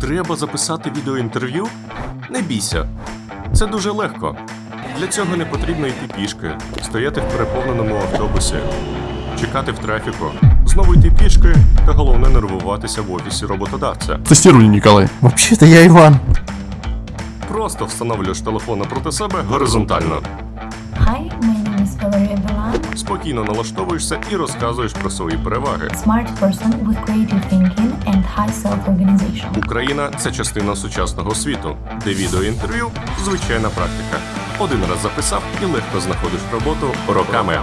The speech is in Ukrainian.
Треба записати відеоінтерв'ю? Не бійся. Це дуже легко. Для цього не потрібно йти пішки, стояти в переповненому автобусі, чекати в трафіку, знову йти пішки та головне нервуватися в офісі роботодавця. Тестирование, Николай. Вообще-то я Иван. Просто встановлюєш телефон напроти себе горизонтально. Hi, my name is Valeria Belan, Спокійно налаштовуєшся і розказуєш про свої переваги. smart person with creative thinking. Україна це частина сучасного світу, де відеоінтерв'ю звичайна практика. Один раз записав і легко знаходиш роботу роками.